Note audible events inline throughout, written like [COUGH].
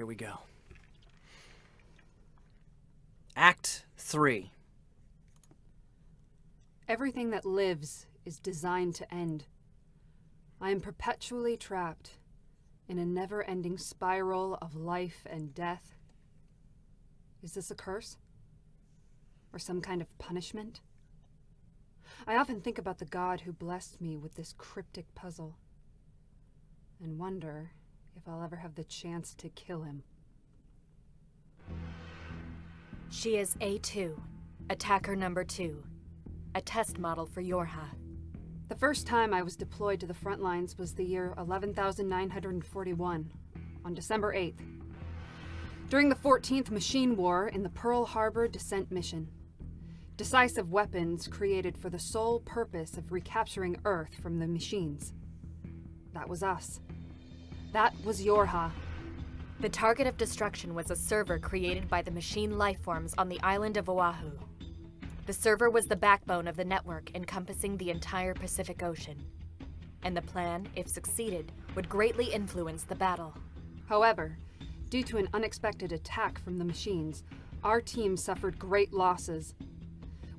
here we go. Act 3. Everything that lives is designed to end. I am perpetually trapped in a never ending spiral of life and death. Is this a curse? Or some kind of punishment? I often think about the god who blessed me with this cryptic puzzle and wonder if I'll ever have the chance to kill him. She is A2, attacker number 2, a test model for Yorha. The first time I was deployed to the front lines was the year 11941, on December 8th. During the 14th Machine War in the Pearl Harbor Descent Mission. Decisive weapons created for the sole purpose of recapturing Earth from the machines. That was us. That was Yorha. The target of destruction was a server created by the machine lifeforms on the island of Oahu. The server was the backbone of the network encompassing the entire Pacific Ocean. And the plan, if succeeded, would greatly influence the battle. However, due to an unexpected attack from the machines, our team suffered great losses.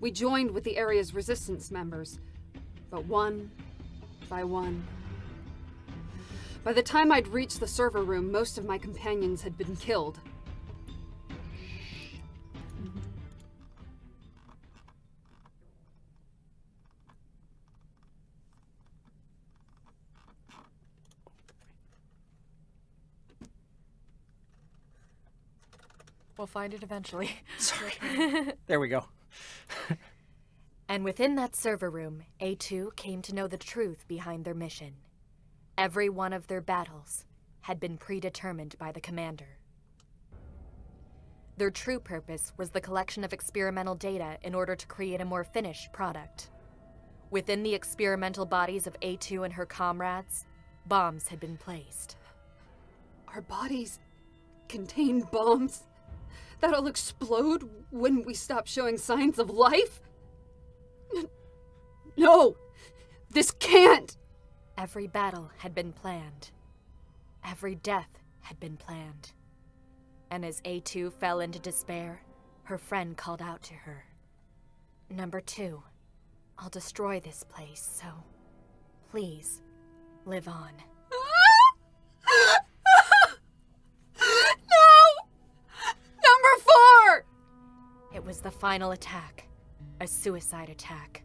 We joined with the area's resistance members, but one by one, by the time I'd reached the server room, most of my companions had been killed. We'll find it eventually. [LAUGHS] Sorry. [LAUGHS] there we go. and within that server room, A2 came to know the truth behind their mission. Every one of their battles had been predetermined by the commander. Their true purpose was the collection of experimental data in order to create a more finished product. Within the experimental bodies of A2 and her comrades, bombs had been placed. Our bodies contain bombs that'll explode when we stop showing signs of life? No! This can't! Every battle had been planned. Every death had been planned. And as A2 fell into despair, her friend called out to her. Number two, I'll destroy this place, so please, live on. [LAUGHS] no! Number four! It was the final attack, a suicide attack.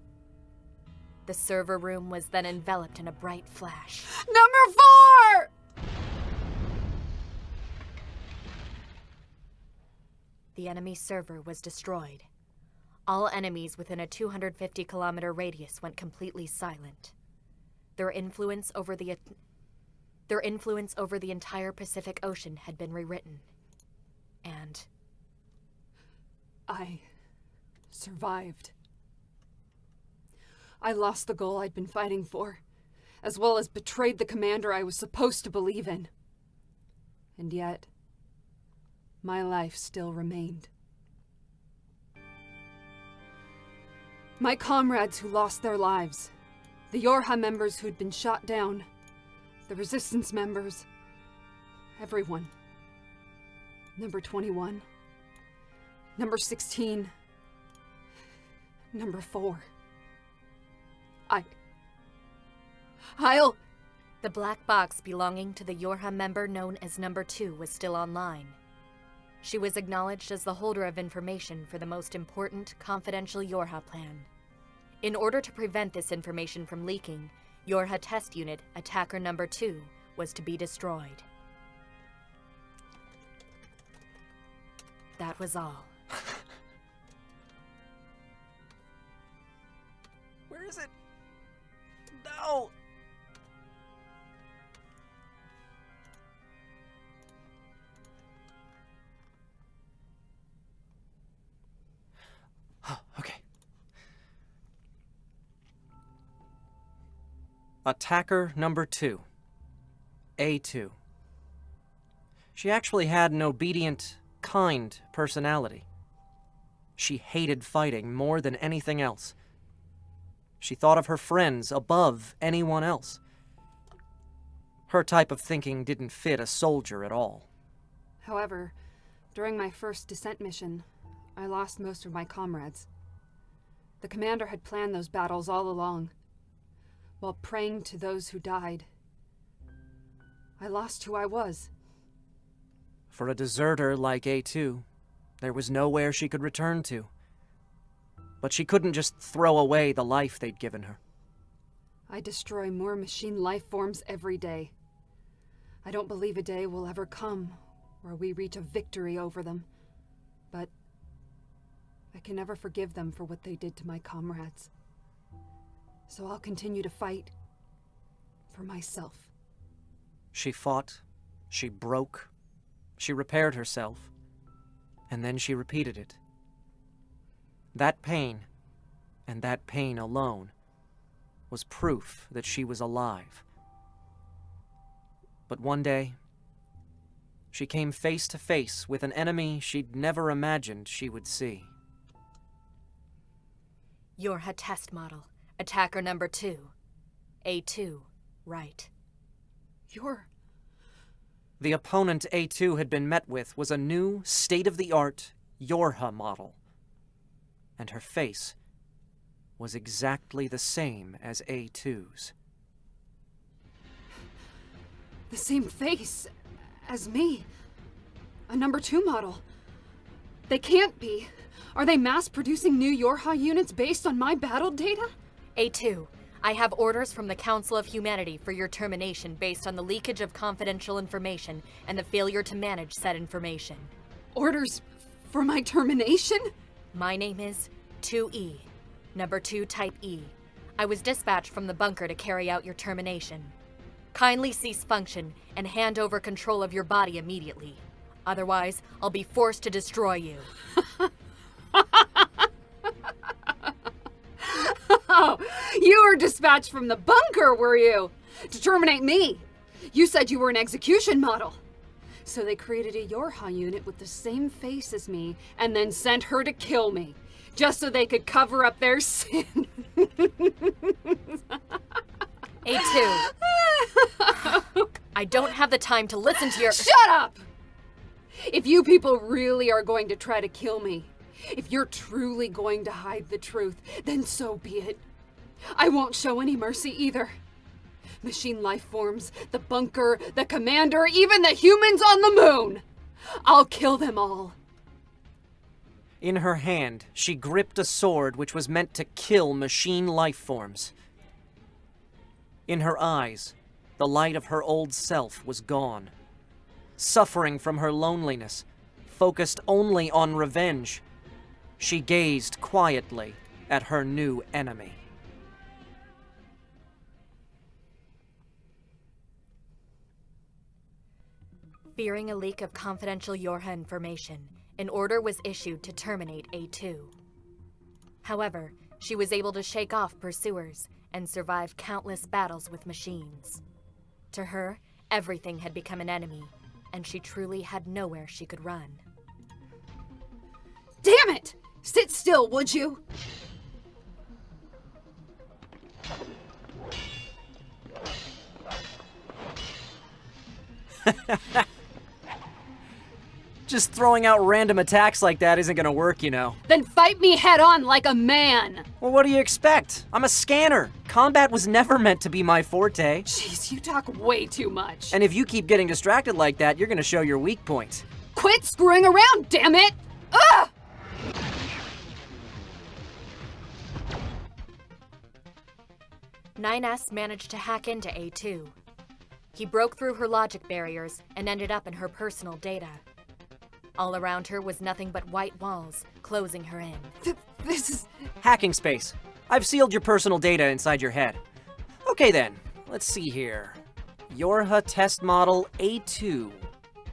The server room was then enveloped in a bright flash. Number four! The enemy server was destroyed. All enemies within a 250 kilometer radius went completely silent. Their influence over the their influence over the entire Pacific Ocean had been rewritten. And I survived. I lost the goal I'd been fighting for, as well as betrayed the commander I was supposed to believe in. And yet, my life still remained. My comrades who lost their lives, the Yorha members who'd been shot down, the resistance members, everyone. Number 21, number 16, number 4. I'll... The black box belonging to the Yorha member known as Number 2 was still online. She was acknowledged as the holder of information for the most important confidential Yorha plan. In order to prevent this information from leaking, Yorha Test Unit Attacker Number 2 was to be destroyed. That was all. [LAUGHS] Where is it? No! Attacker number two. A2. She actually had an obedient, kind personality. She hated fighting more than anything else. She thought of her friends above anyone else. Her type of thinking didn't fit a soldier at all. However, during my first descent mission, I lost most of my comrades. The commander had planned those battles all along. While praying to those who died, I lost who I was. For a deserter like A2, there was nowhere she could return to. But she couldn't just throw away the life they'd given her. I destroy more machine life forms every day. I don't believe a day will ever come where we reach a victory over them. But I can never forgive them for what they did to my comrades. So I'll continue to fight for myself. She fought, she broke, she repaired herself, and then she repeated it. That pain, and that pain alone, was proof that she was alive. But one day, she came face to face with an enemy she'd never imagined she would see. Yorha test model. Attacker number two. A2. Right. You're. The opponent A2 had been met with was a new, state-of-the-art Yorha model. And her face was exactly the same as A2's. The same face as me. A number two model. They can't be. Are they mass producing new Yorha units based on my battle data? A2. I have orders from the Council of Humanity for your termination based on the leakage of confidential information and the failure to manage said information. Orders for my termination? My name is 2E, number 2 Type E. I was dispatched from the bunker to carry out your termination. Kindly cease function and hand over control of your body immediately. Otherwise, I'll be forced to destroy you. [LAUGHS] were dispatched from the bunker, were you? To terminate me. You said you were an execution model. So they created a Yorha unit with the same face as me and then sent her to kill me. Just so they could cover up their [LAUGHS] sin. A2. I don't have the time to listen to your- Shut up! If you people really are going to try to kill me, if you're truly going to hide the truth, then so be it. I won't show any mercy either. Machine life forms, the bunker, the commander, even the humans on the moon! I'll kill them all. In her hand, she gripped a sword which was meant to kill machine life forms. In her eyes, the light of her old self was gone. Suffering from her loneliness, focused only on revenge, she gazed quietly at her new enemy. Fearing a leak of confidential Yorha information, an order was issued to terminate A2. However, she was able to shake off pursuers and survive countless battles with machines. To her, everything had become an enemy, and she truly had nowhere she could run. Damn it! Sit still, would you? [LAUGHS] Just throwing out random attacks like that isn't gonna work, you know. Then fight me head on like a man! Well, what do you expect? I'm a scanner. Combat was never meant to be my forte. Jeez, you talk way too much. And if you keep getting distracted like that, you're gonna show your weak points. Quit screwing around, damn it! Ugh! 9S managed to hack into A2. He broke through her logic barriers and ended up in her personal data. All around her was nothing but white walls, closing her in. Th- this is. Hacking space. I've sealed your personal data inside your head. Okay then, let's see here. Yorha test model A2.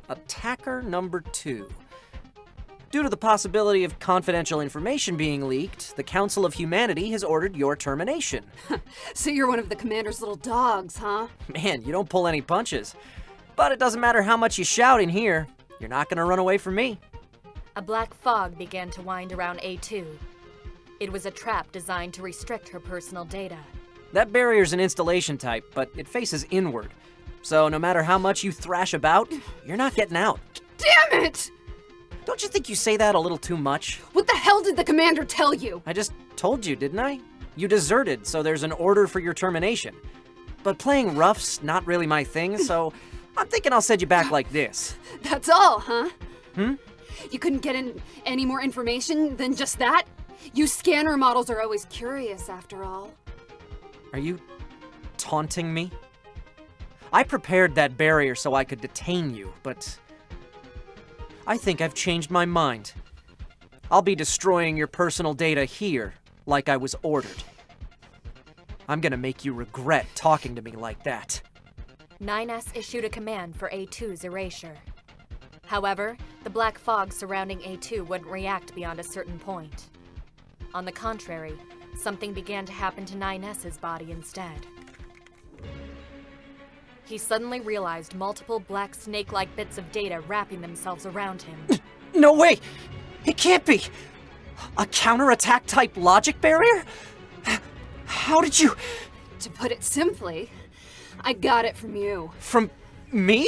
Attacker number two. Due to the possibility of confidential information being leaked, the Council of Humanity has ordered your termination. [LAUGHS] So you're one of the commander's little dogs, huh? Man, you don't pull any punches. But it doesn't matter how much you shout in here, you're not gonna run away from me. A black fog began to wind around A2. It was a trap designed to restrict her personal data. That barrier's an installation type, but it faces inward. So no matter how much you thrash about, you're not getting out. Damn it! Don't you think you say that a little too much? What the hell did the commander tell you? I just told you, didn't I? You deserted, so there's an order for your termination. But playing rough's not really my thing, so I'm thinking I'll send you back like this. That's all, huh? Hmm? You couldn't get in any more information than just that? You scanner models are always curious, after all. Are you taunting me? I prepared that barrier so I could detain you, but I think I've changed my mind. I'll be destroying your personal data here, like I was ordered. I'm gonna make you regret talking to me like that. 9S issued a command for A2's erasure. However, the black fog surrounding A2 wouldn't react beyond a certain point. On the contrary, something began to happen to 9S's body instead. He suddenly realized multiple black snake-like bits of data wrapping themselves around him. No way! It can't be! A counterattack type logic barrier? How did you. To put it simply, I got it from you. From me?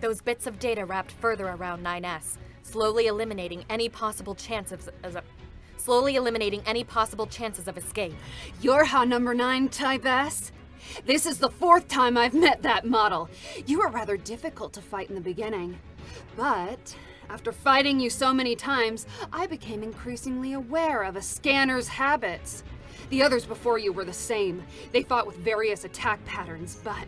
Those bits of data wrapped further around 9S, slowly eliminating any possible chance of, of, of slowly eliminating any possible chances of escape. You're how number nine type S? This is the fourth time I've met that model. You were rather difficult to fight in the beginning. But after fighting you so many times, I became increasingly aware of a scanner's habits. The others before you were the same. They fought with various attack patterns, but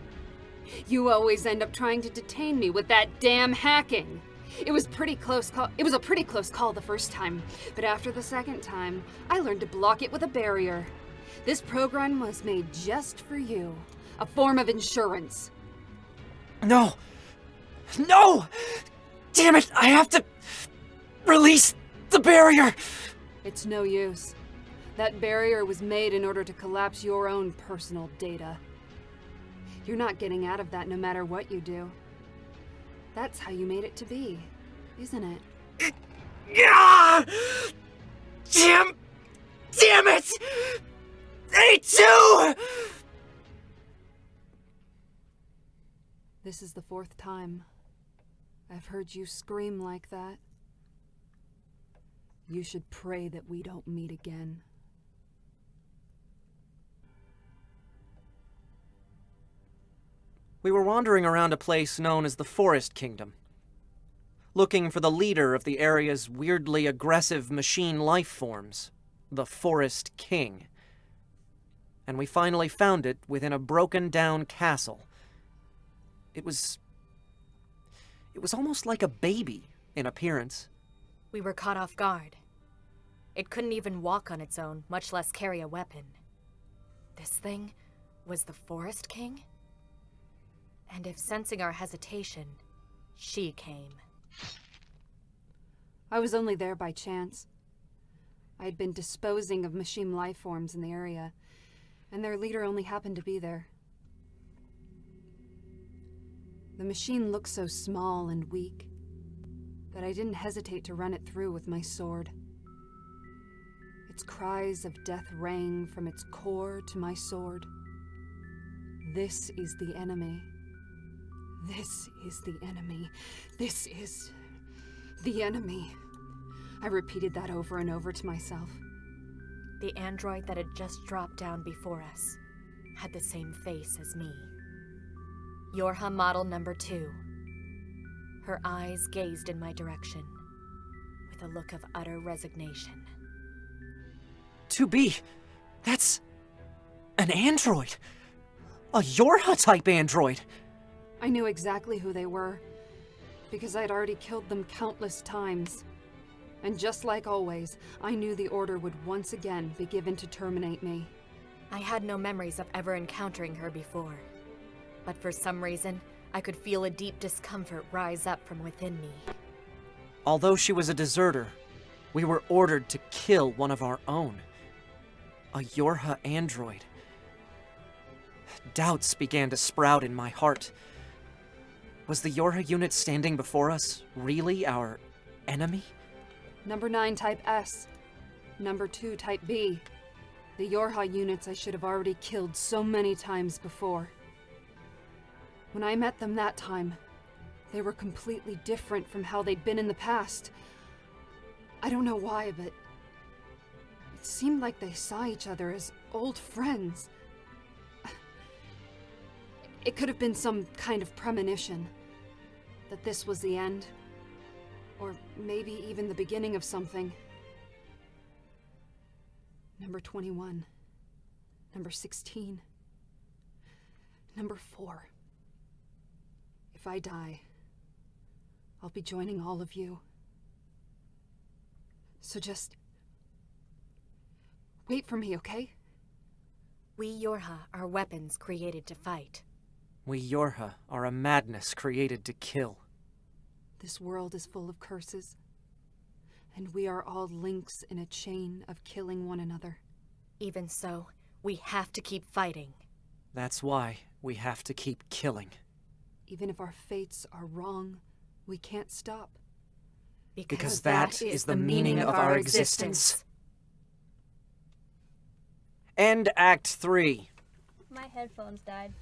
you always end up trying to detain me with that damn hacking. It was pretty close call. It was a pretty close call the first time, but after the second time, I learned to block it with a barrier. This program was made just for you. A form of insurance. No! No! Damn it! I have to release the barrier! It's no use. That barrier was made in order to collapse your own personal data. You're not getting out of that no matter what you do. That's how you made it to be, isn't it? Yeah! Damn! Damn it! A2! This is the fourth time I've heard you scream like that. You should pray that we don't meet again. We were wandering around a place known as the Forest Kingdom, looking for the leader of the area's weirdly aggressive machine life forms, the Forest King. And we finally found it within a broken down castle. It was. It was almost like a baby in appearance. We were caught off guard. It couldn't even walk on its own, much less carry a weapon. This thing was the Forest King? And if sensing our hesitation, she came. I was only there by chance. I had been disposing of machine life forms in the area, and their leader only happened to be there. The machine looked so small and weak that I didn't hesitate to run it through with my sword. Its cries of death rang from its core to my sword. This is the enemy. This is the enemy. This is the enemy. I repeated that over and over to myself. The android that had just dropped down before us had the same face as me. Yorha model number two. Her eyes gazed in my direction with a look of utter resignation. To be, that's an android. A Yorha type android. I knew exactly who they were, because I'd already killed them countless times. And just like always, I knew the order would once again be given to terminate me. I had no memories of ever encountering her before. But for some reason, I could feel a deep discomfort rise up from within me. Although she was a deserter, we were ordered to kill one of our own. A Yorha android. Doubts began to sprout in my heart. Was the Yorha unit standing before us really our enemy? Number 9 Type S. Number 2 Type B. The Yorha units I should have already killed so many times before. When I met them that time, They were completely different from how they'd been in the past. I don't know why, but it seemed like they saw each other as old friends. It could have been some kind of premonition that this was the end, or maybe even the beginning of something. Number 21. Number 16. Number 4. If I die, I'll be joining all of you. So just. Wait for me, okay? We Yorha are weapons created to fight. We Yorha are a madness created to kill. This world is full of curses. And we are all links in a chain of killing one another. Even so, we have to keep fighting. That's why we have to keep killing. Even if our fates are wrong, we can't stop. Because that is the meaning of our existence. End Act 3. My headphones died.